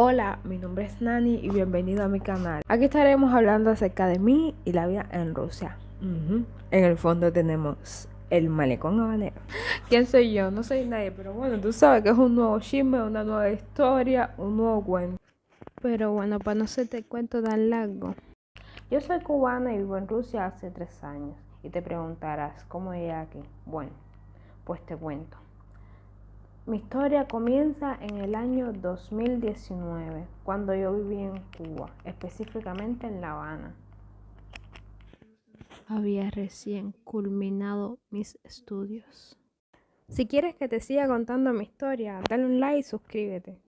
Hola, mi nombre es Nani y bienvenido a mi canal. Aquí estaremos hablando acerca de mí y la vida en Rusia. En el fondo tenemos el malecón habanero. ¿Quién soy yo? No soy nadie, pero bueno, tú sabes que es un nuevo chisme, una nueva historia, un nuevo cuento. Pero bueno, para no hacerte el cuento tan largo. Yo soy cubana y vivo en Rusia hace tres años. Y te preguntarás, ¿cómo llegué aquí? Bueno, pues te cuento. Mi historia comienza en el año 2019, cuando yo viví en Cuba, específicamente en La Habana. Había recién culminado mis estudios. Si quieres que te siga contando mi historia, dale un like y suscríbete.